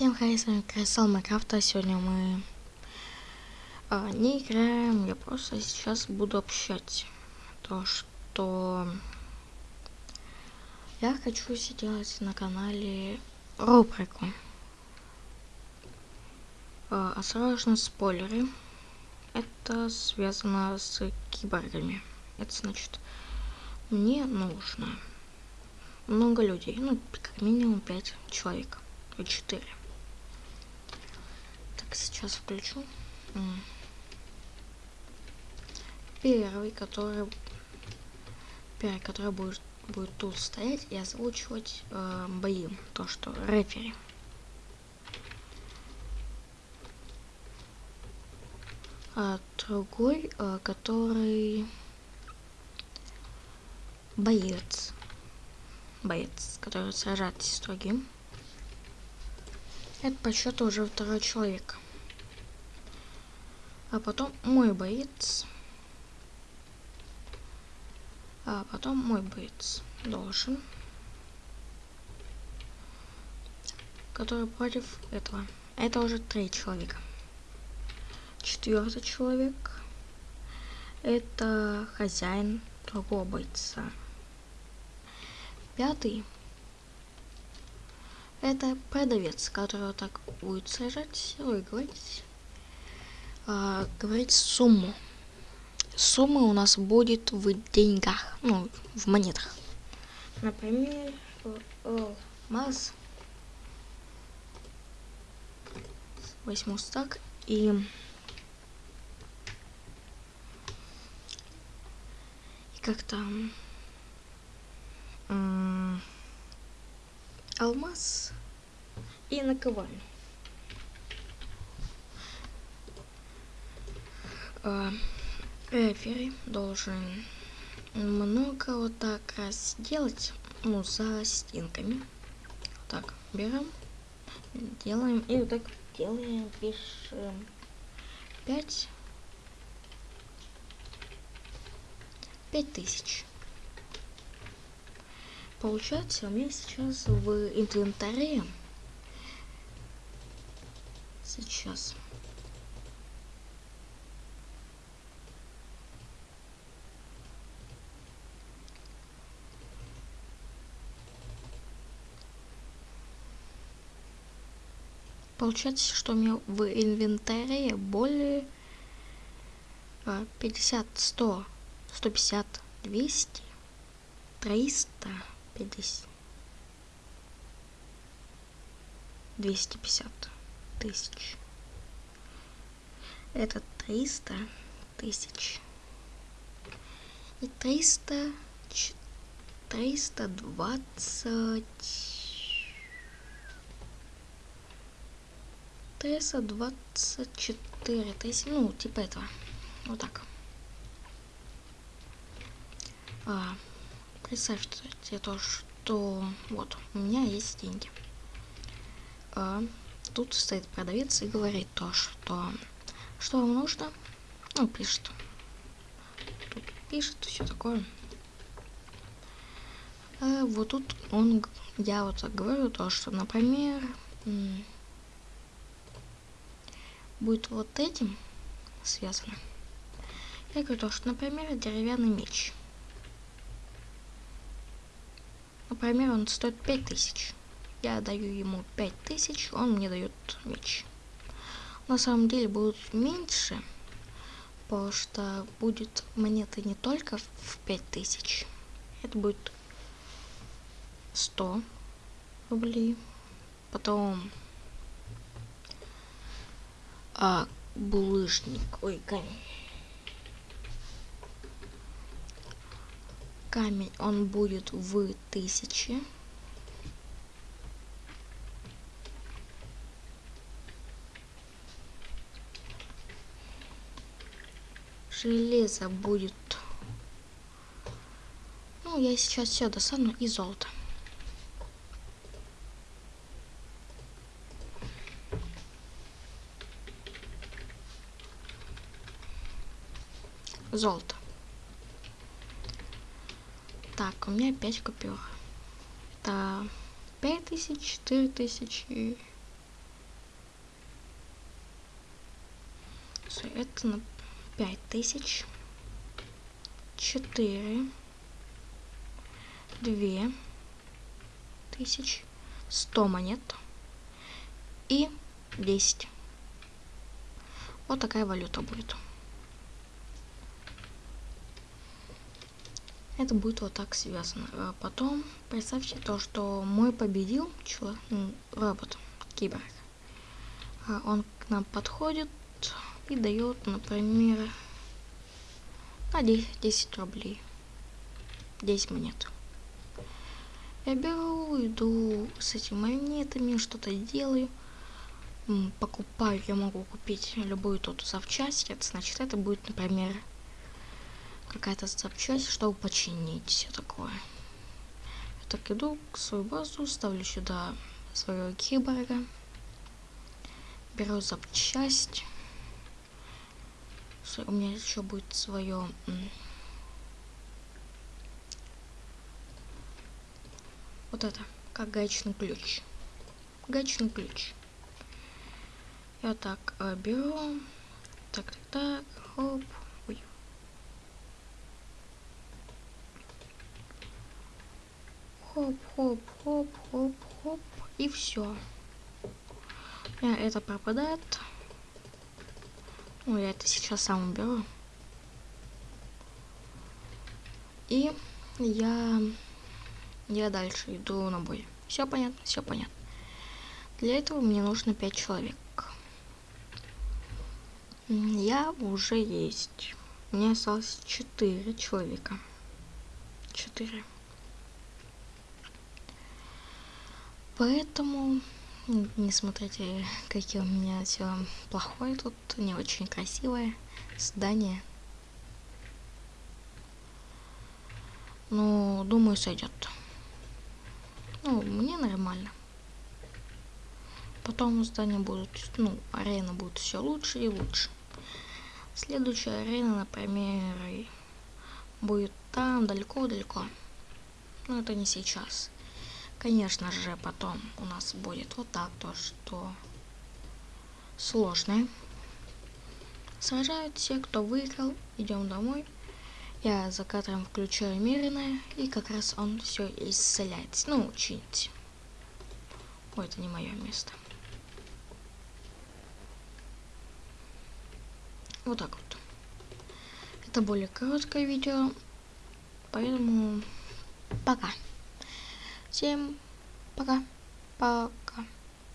Всем хай, с вами Красал Майкрафта. Сегодня мы а, не играем, я просто сейчас буду общать. То, что я хочу сделать на канале рубрику. А, осторожно, спойлеры. Это связано с киборгами. Это значит, мне нужно много людей, ну, как минимум 5 человек, и 4 сейчас включу. Первый, который первый, который будет будет тут стоять и озвучивать э, бои, то что рефери. А другой, э, который боец, боец, который сражается с другим. Это по счету уже второй человек а потом мой боец, а потом мой боец должен, который против этого. Это уже три человека. Четвертый человек это хозяин другого бойца. Пятый это продавец, который так будет сажать, выиграть а, говорить сумму. Сумма у нас будет в деньгах, ну, в монетах. Например, алмаз. Возьму стак и... И как там... Алмаз и наковальню. рефери должен много вот так раз сделать, ну, за стенками. Так, берем, делаем, и вот так делаем, пишем 5, 5 тысяч. Получается, у меня сейчас в инвентаре. Сейчас. Получается, что у меня в инвентаре более 50, 100, 150, 200, 300, 50, 250 тысяч. Это 300 тысяч. И 300, 320 Теса 24 тысячи, ну, типа этого. Вот так. А, представьте то, что вот, у меня есть деньги. А, тут стоит продавец и говорит то, что что вам нужно. Ну, пишет. Тут пишет все такое. А, вот тут он, я вот так говорю то, что, например, будет вот этим связано. Я говорю, то, что, например, деревянный меч. Например, он стоит 5000. Я даю ему 5000, он мне дает меч. На самом деле будет меньше, потому что будет монеты не только в 5000. Это будет 100 рублей. Потом а, булыжник. Ой, камень. Камень, он будет в тысяче. Железо будет... Ну, я сейчас все достану и золото. золото. Так, у меня 5 купюр. Это 5000, 4000. Это на 5000. 4. 2 тысяч. 100 монет. И 10. Вот такая валюта будет. Это будет вот так связано. А потом представьте то, что мой победил человек, робот, киборг. А он к нам подходит и дает, например, на 10, 10 рублей. 10 монет. Я беру, иду с этими монетами, что-то делаю покупаю, я могу купить любую тут запчасть. Это значит, это будет, например, какая-то запчасть, чтобы починить все такое. Я так иду к свою базу, ставлю сюда своего киборга, беру запчасть. У меня еще будет свое вот это, как гаечный ключ. Гаечный ключ. Я так э, беру. Так, так, так. Хоп. Ой. Хоп, хоп, хоп, хоп, хоп. И все. У меня это пропадает. Ну, я это сейчас сам уберу. И я, я дальше иду на бой. Все понятно, все понятно. Для этого мне нужно 5 человек. Я уже есть. Меня осталось четыре человека. Четыре. Поэтому не смотрите, какие у меня все плохое тут, не очень красивое здание. Ну, думаю, сойдет. Ну, мне нормально. Потом здания будут, ну, арена будет все лучше и лучше. Следующая арена, например, будет там, далеко-далеко. Но это не сейчас. Конечно же, потом у нас будет вот так то, что сложное. Сражают все, кто выиграл. Идем домой. Я за кадром включаю мирное, и как раз он все исцеляет. Ну, чинить. Ой, это не мое место. Вот так вот. Это более короткое видео, поэтому пока. Всем пока. Пока.